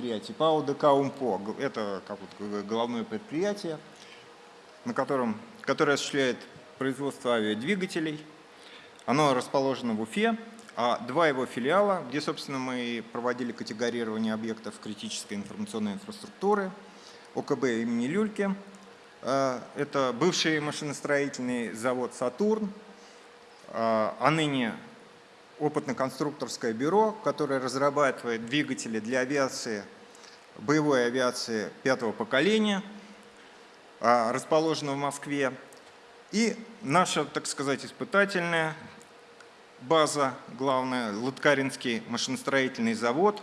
предприятии, ПАО ДК УМПО. Это как вот головное предприятие, на котором, которое осуществляет производство авиадвигателей. Оно расположено в Уфе, а два его филиала, где, собственно, мы проводили категорирование объектов критической информационной инфраструктуры, ОКБ имени Люльки. Э, это бывший машиностроительный завод «Сатурн», э, а ныне опытно-конструкторское бюро, которое разрабатывает двигатели для авиации, боевой авиации пятого поколения, а, расположено в Москве. И наша, так сказать, испытательная база, главная, Лыткаринский машиностроительный завод.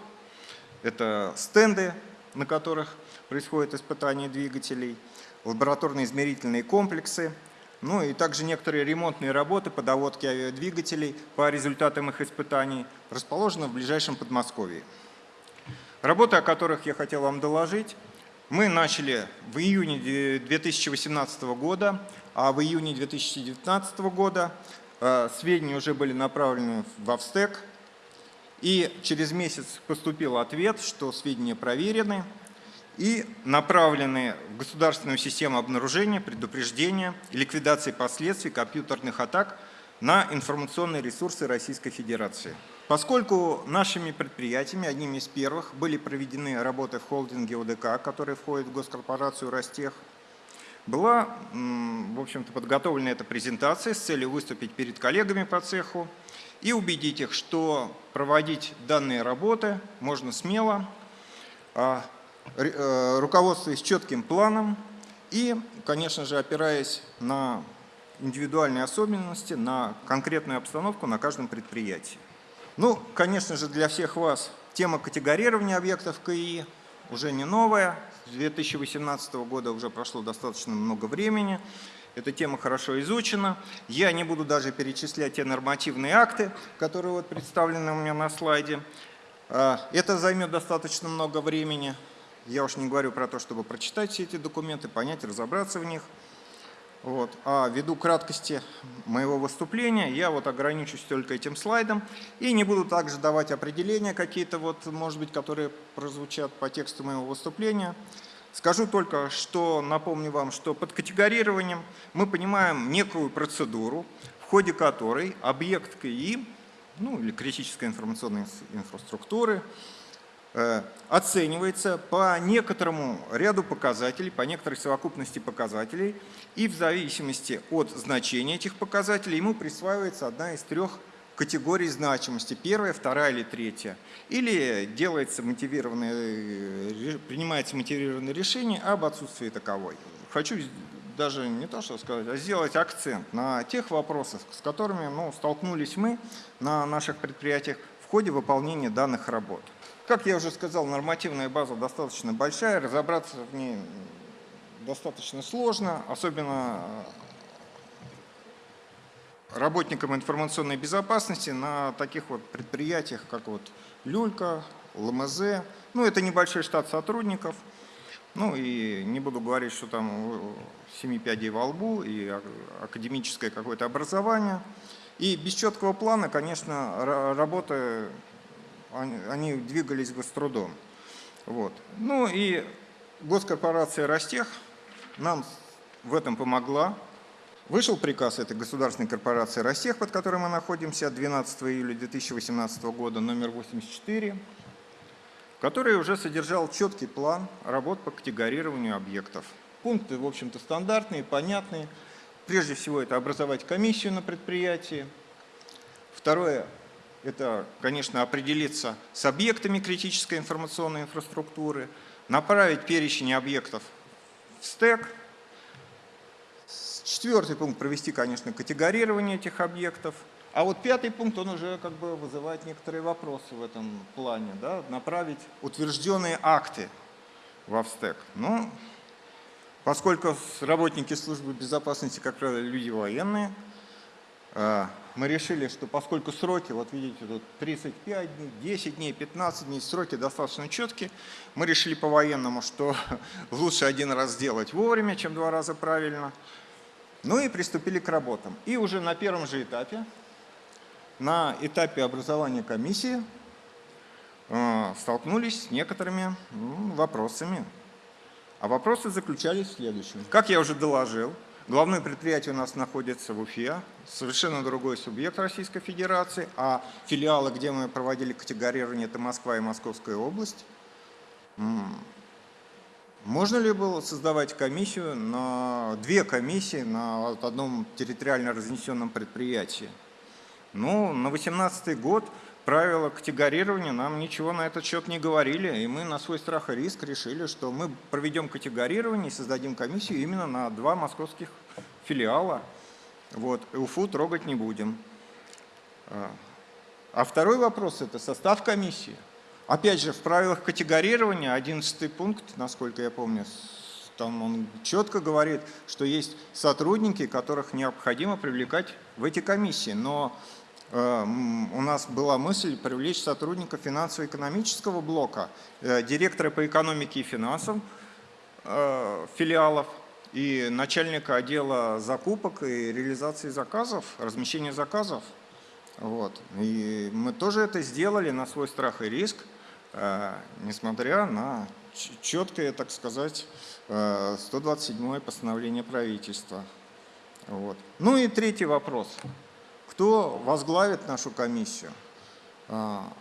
Это стенды, на которых происходит испытание двигателей, лабораторные измерительные комплексы, ну и также некоторые ремонтные работы по доводке авиадвигателей по результатам их испытаний расположены в ближайшем Подмосковье. Работы, о которых я хотел вам доложить, мы начали в июне 2018 года, а в июне 2019 года э, сведения уже были направлены в Австек, и через месяц поступил ответ, что сведения проверены, и направлены в государственную систему обнаружения, предупреждения и ликвидации последствий компьютерных атак на информационные ресурсы Российской Федерации. Поскольку нашими предприятиями, одними из первых, были проведены работы в холдинге ОДК, который входит в госкорпорацию «Ростех», была, в общем-то, подготовлена эта презентация с целью выступить перед коллегами по цеху и убедить их, что проводить данные работы можно смело, а руководствуясь четким планом и, конечно же, опираясь на индивидуальные особенности, на конкретную обстановку на каждом предприятии. Ну, конечно же, для всех вас тема категорирования объектов КИ уже не новая. С 2018 года уже прошло достаточно много времени. Эта тема хорошо изучена. Я не буду даже перечислять те нормативные акты, которые вот представлены у меня на слайде. А, это займет достаточно много времени. Я уж не говорю про то, чтобы прочитать все эти документы, понять, разобраться в них. Вот. А ввиду краткости моего выступления, я вот ограничусь только этим слайдом и не буду также давать определения какие-то, вот, может быть, которые прозвучат по тексту моего выступления. Скажу только, что напомню вам, что под категорированием мы понимаем некую процедуру, в ходе которой объект КИ, ну или критической информационной инфраструктуры, оценивается по некоторому ряду показателей, по некоторой совокупности показателей, и в зависимости от значения этих показателей ему присваивается одна из трех категорий значимости, первая, вторая или третья. Или делается мотивированное, э, принимается мотивированное решение об отсутствии таковой. Хочу даже не то что сказать, а сделать акцент на тех вопросах, с которыми ну, столкнулись мы на наших предприятиях в ходе выполнения данных работ. Как я уже сказал, нормативная база достаточно большая, разобраться в ней достаточно сложно, особенно э, работникам информационной безопасности на таких вот предприятиях, как вот Люлька, ЛМЗ. Ну, это небольшой штат сотрудников. Ну и не буду говорить, что там семи пядей во лбу и академическое какое-то образование. И без четкого плана, конечно, работа они, двигались бы с трудом. Вот. Ну и госкорпорация Ростех нам в этом помогла. Вышел приказ этой государственной корпорации Ростех, под которой мы находимся, 12 июля 2018 года, номер 84, который уже содержал четкий план работ по категорированию объектов. Пункты, в общем-то, стандартные, понятные. Прежде всего, это образовать комиссию на предприятии. Второе это, конечно, определиться с объектами критической информационной инфраструктуры, направить перечень объектов в стек. Четвертый пункт – провести, конечно, категорирование этих объектов. А вот пятый пункт, он уже как бы вызывает некоторые вопросы в этом плане. Да? Направить утвержденные акты в Австек. Ну, поскольку работники службы безопасности, как правило, люди военные, а, мы решили, что поскольку сроки, вот видите, тут 35 дней, 10 дней, 15 дней, сроки достаточно четкие, мы решили по-военному, что лучше один раз сделать вовремя, чем два раза правильно. Ну и приступили к работам. И уже на первом же этапе, на этапе образования комиссии, а, столкнулись с некоторыми вопросами. А вопросы заключались в следующем. Как я уже доложил, главное предприятие у нас находится в Уфе, совершенно другой субъект Российской Федерации, а филиалы, где мы проводили категорирование, это Москва и Московская область. Можно ли было создавать комиссию на две комиссии на одном территориально разнесенном предприятии? Ну, на 2018 год правила категорирования нам ничего на этот счет не говорили, и мы на свой страх и риск решили, что мы проведем категорирование и создадим комиссию именно на два московских филиала. Вот, УФУ трогать не будем. А, а второй вопрос – это состав комиссии. Опять же, в правилах категорирования 11 пункт, насколько я помню, там он четко говорит, что есть сотрудники, которых необходимо привлекать в эти комиссии. Но у нас была мысль привлечь сотрудника финансово-экономического блока, э, директора по экономике и финансам э, филиалов и начальника отдела закупок и реализации заказов, размещения заказов. Вот. И мы тоже это сделали на свой страх и риск, несмотря на четкое, так сказать, 127 постановление правительства. Вот. Ну и третий вопрос. Кто возглавит нашу комиссию? А,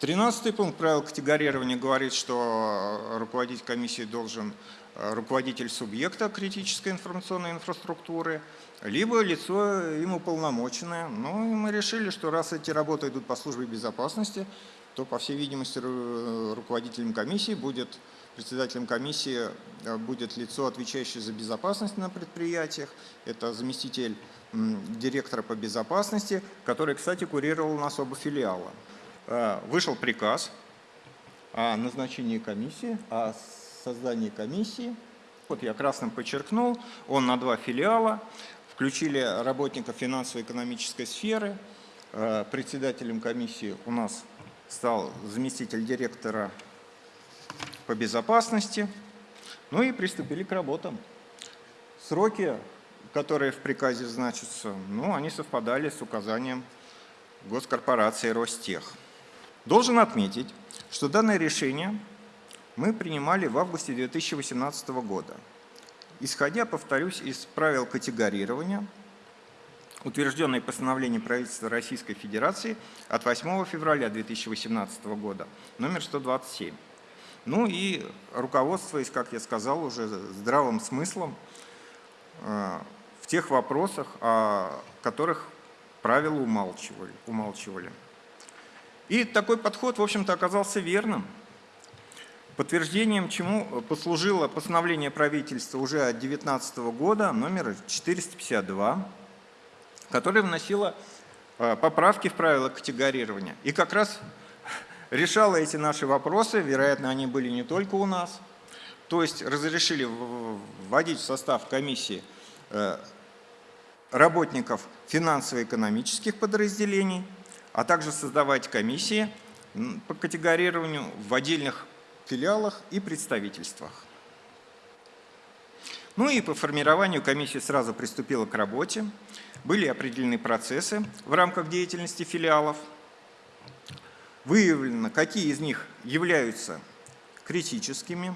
тринадцатый пункт правил категорирования говорит, что руководить комиссией должен а, руководитель субъекта критической информационной инфраструктуры, либо лицо им уполномоченное. Ну и мы решили, что раз эти работы идут по службе безопасности, то, по всей видимости, руководителем комиссии будет, председателем комиссии а, будет лицо, отвечающее за безопасность на предприятиях. Это заместитель директора по безопасности, который, кстати, курировал у нас оба филиала. Э, вышел приказ о назначении комиссии, о создании комиссии. Вот я красным подчеркнул, он на два филиала. Включили работников финансово-экономической сферы. Э, председателем комиссии у нас стал заместитель директора по безопасности. Ну и приступили к работам. Сроки которые в приказе значатся, ну, они совпадали с указанием госкорпорации Ростех. Должен отметить, что данное решение мы принимали в августе 2018 года, исходя, повторюсь, из правил категорирования, утвержденной постановлением правительства Российской Федерации от 8 февраля 2018 года, номер 127. Ну и руководствуясь, как я сказал, уже здравым смыслом, э, в тех вопросах, о которых правила умалчивали. умалчивали. И такой подход, в общем-то, оказался верным. Подтверждением чему послужило постановление правительства уже от 2019 года, номер 452, которое вносило э, поправки в правила категорирования. И как раз решало эти наши вопросы, вероятно, они были не только у нас, то есть разрешили вводить в состав комиссии Э, работников финансово-экономических подразделений, а также создавать комиссии по категорированию в отдельных филиалах и представительствах. Ну и по формированию комиссии сразу приступила к работе. Были определены процессы в рамках деятельности филиалов. Выявлено, какие из них являются критическими,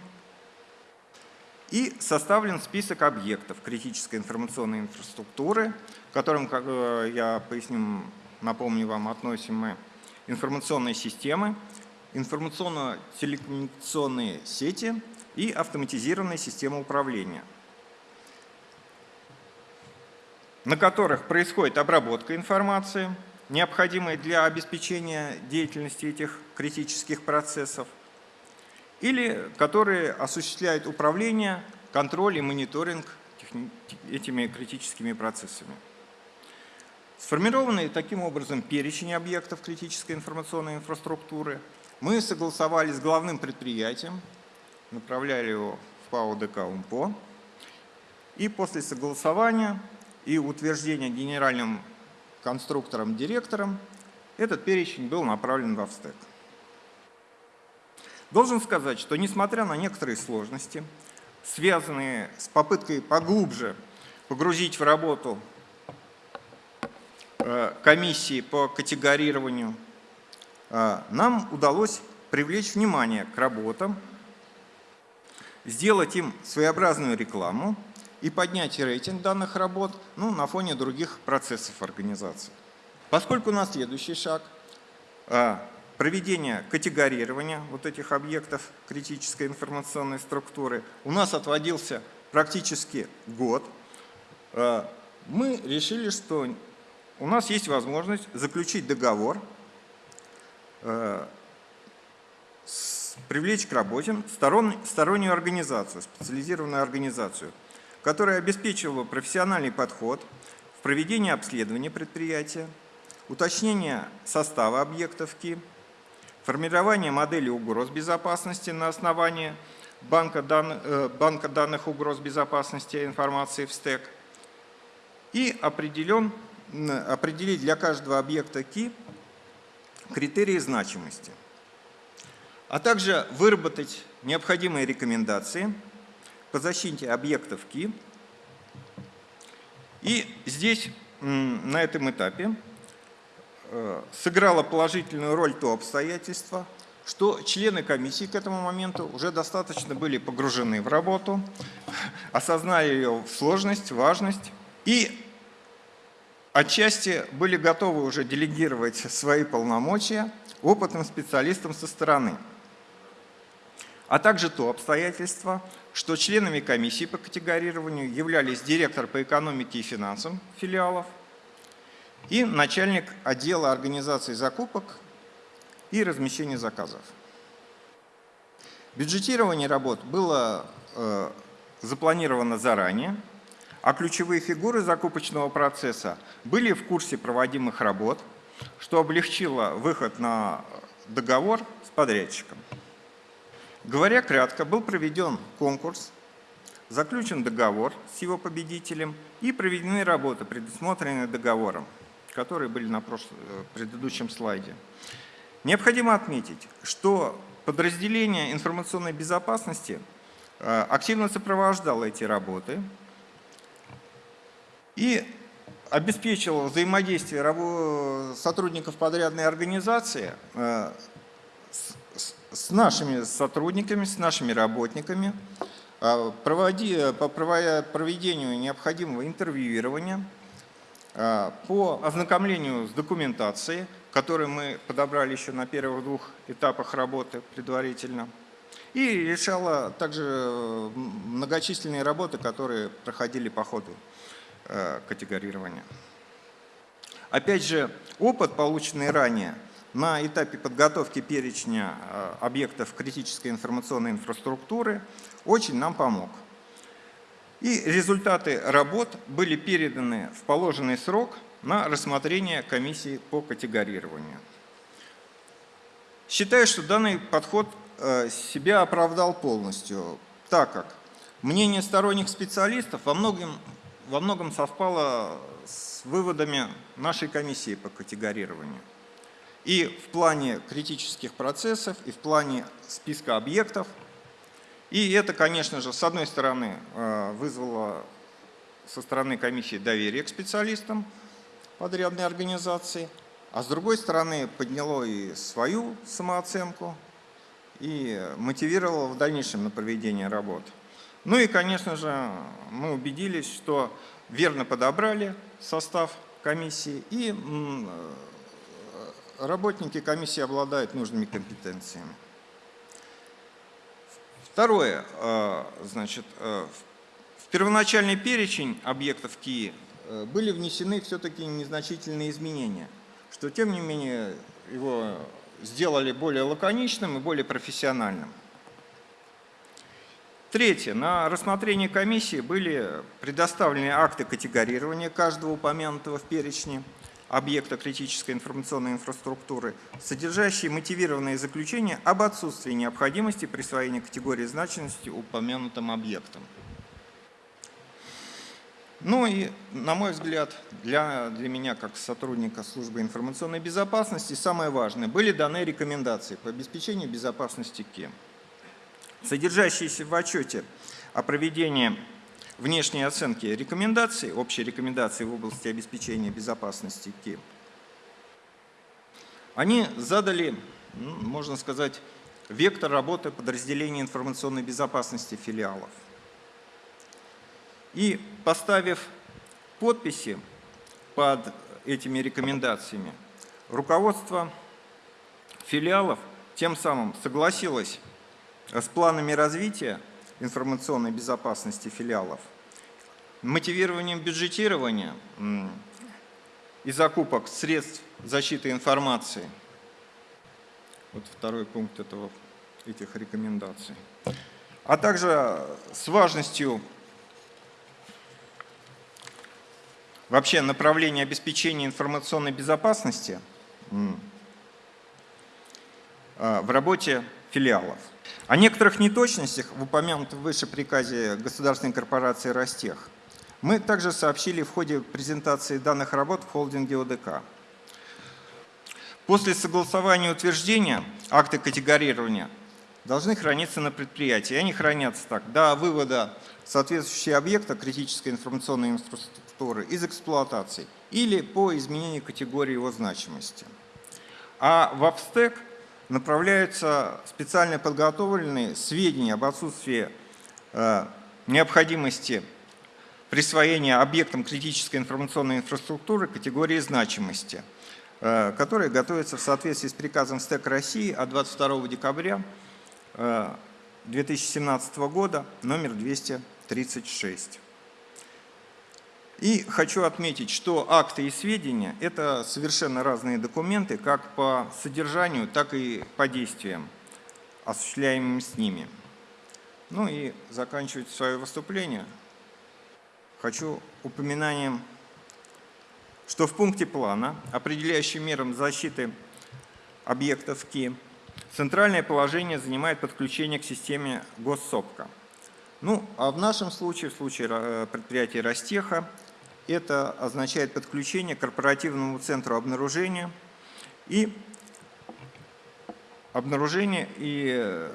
и составлен список объектов критической информационной инфраструктуры, к которым, как э, я поясню, напомню вам, относим мы информационные системы, информационно-телекоммуникационные сети и автоматизированные системы управления, на которых происходит обработка информации, необходимой для обеспечения деятельности этих критических процессов, или которые осуществляют управление, контроль и мониторинг этими критическими процессами. Сформированный таким образом перечень объектов критической информационной инфраструктуры мы согласовали с главным предприятием, направляли его в ПАО ДК УМПО, и после согласования и утверждения генеральным конструктором-директором этот перечень был направлен в Австек. Должен сказать, что несмотря на некоторые сложности, связанные с попыткой поглубже погрузить в работу э, комиссии по категорированию, э, нам удалось привлечь внимание к работам, сделать им своеобразную рекламу и поднять рейтинг данных работ ну, на фоне других процессов организации. Поскольку у нас следующий шаг а, – проведение категорирования вот этих объектов критической информационной структуры, у нас отводился практически год, а, мы решили, что у нас есть возможность заключить договор, а, привлечь к работе стороннюю организацию, специализированную организацию, которая обеспечивала профессиональный подход в проведении обследования предприятия, уточнение состава объектов КИ, формирование модели угроз безопасности на основании банка данных, э, банка данных угроз безопасности информации в стек и определен, определить для каждого объекта КИ критерии значимости, а также выработать необходимые рекомендации по защите объектов КИ. И здесь, на этом этапе, Э, сыграло положительную роль то обстоятельство, что члены комиссии к этому моменту уже достаточно были погружены в работу, осознали ее сложность, важность и отчасти были готовы уже делегировать свои полномочия опытным специалистам со стороны. А также то обстоятельство, что членами комиссии по категорированию являлись директор по экономике и финансам филиалов, и начальник отдела организации закупок и размещения заказов. Бюджетирование работ было э, запланировано заранее, а ключевые фигуры закупочного процесса были в курсе проводимых работ, что облегчило выход на договор с подрядчиком. Говоря кратко, был проведен конкурс, заключен договор с его победителем и проведены работы, предусмотренные договором которые были на э, предыдущем слайде. Необходимо отметить, что подразделение информационной безопасности э, активно сопровождало эти работы и обеспечивало взаимодействие сотрудников подрядной организации э, с нашими сотрудниками, с нашими работниками, по проведению необходимого интервьюирования, а, по ознакомлению с документацией, которую мы подобрали еще на первых двух этапах работы предварительно, и решала также э, многочисленные работы, которые проходили по ходу э, категорирования. Опять же, опыт, полученный ранее на этапе подготовки перечня э, объектов критической информационной инфраструктуры, очень нам помог. И результаты работ были переданы в положенный срок на рассмотрение комиссии по категорированию. Считаю, что данный подход э, себя оправдал полностью, так как мнение сторонних специалистов во многом, во многом совпало с выводами нашей комиссии по категорированию. И в плане критических процессов, и в плане списка объектов – и это, конечно же, с одной стороны э, вызвало со стороны комиссии доверие к специалистам подрядной организации, а с другой стороны подняло и свою самооценку и мотивировало в дальнейшем на проведение работ. Ну и, конечно же, мы убедились, что верно подобрали состав комиссии и работники комиссии обладают нужными компетенциями. Второе, э, значит, э, в первоначальный перечень объектов КИИ были внесены все-таки незначительные изменения, что тем не менее его сделали более лаконичным и более профессиональным. Третье. На рассмотрение комиссии были предоставлены акты категорирования каждого упомянутого в перечне объекта критической информационной инфраструктуры, содержащие мотивированные заключения об отсутствии необходимости присвоения категории значимости упомянутым объектам. Ну и, на мой взгляд, для, для меня, как сотрудника службы информационной безопасности, самое важное, были даны рекомендации по обеспечению безопасности КИ. Содержащиеся в отчете о проведении внешние оценки рекомендаций, общие рекомендации в области обеспечения безопасности КИ, они задали, ну, можно сказать, вектор работы подразделения информационной безопасности филиалов. И поставив подписи под этими рекомендациями, руководство филиалов тем самым согласилось с планами развития информационной безопасности филиалов, мотивированием бюджетирования и закупок средств защиты информации. Вот второй пункт этого, этих рекомендаций. А также с важностью вообще направления обеспечения информационной безопасности а, в работе филиалов. О некоторых неточностях в упомянутом выше приказе государственной корпорации «Ростех» мы также сообщили в ходе презентации данных работ в холдинге ОДК. После согласования утверждения акты категорирования должны храниться на предприятии. Они хранятся так до вывода соответствующего объекта критической информационной инфраструктуры из эксплуатации или по изменению категории его значимости. А в Апстек направляются специально подготовленные сведения об отсутствии э, необходимости присвоения объектам критической информационной инфраструктуры категории значимости, э, которые готовятся в соответствии с приказом СТЭК России от 22 декабря 2017 э, года номер 236. И хочу отметить, что акты и сведения – это совершенно разные документы, как по содержанию, так и по действиям, осуществляемым с ними. Ну и заканчивать свое выступление хочу упоминанием, что в пункте плана, определяющий мерам защиты объектов КИ, центральное положение занимает подключение к системе госсопка. Ну, а в нашем случае, в случае э, предприятия Ростеха, это означает подключение к корпоративному центру обнаружения и обнаружение и э,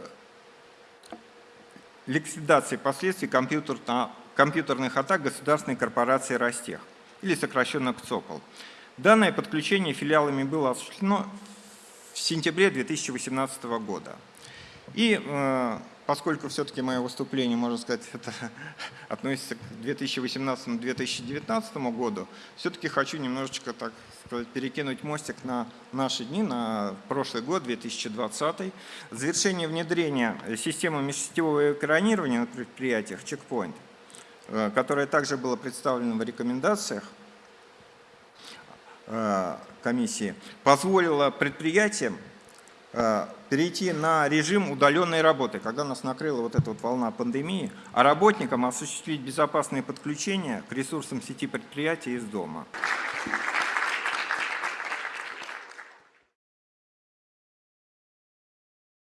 ликвидации последствий компьютерных атак государственной корпорации «Ростех» или сокращенно КЦОПОЛ. Данное подключение филиалами было осуществлено в сентябре 2018 года. И э, поскольку все-таки мое выступление, можно сказать, это относится к 2018-2019 году, все-таки хочу немножечко, так сказать, перекинуть мостик на наши дни, на прошлый год, 2020. Завершение внедрения системы межсетевого экранирования на предприятиях «Чекпоинт», э, которое также было представлено в рекомендациях э, комиссии, позволило предприятиям Э, перейти на режим удаленной работы, когда нас накрыла вот эта вот волна пандемии, а работникам осуществить безопасные подключения к ресурсам сети предприятия из дома.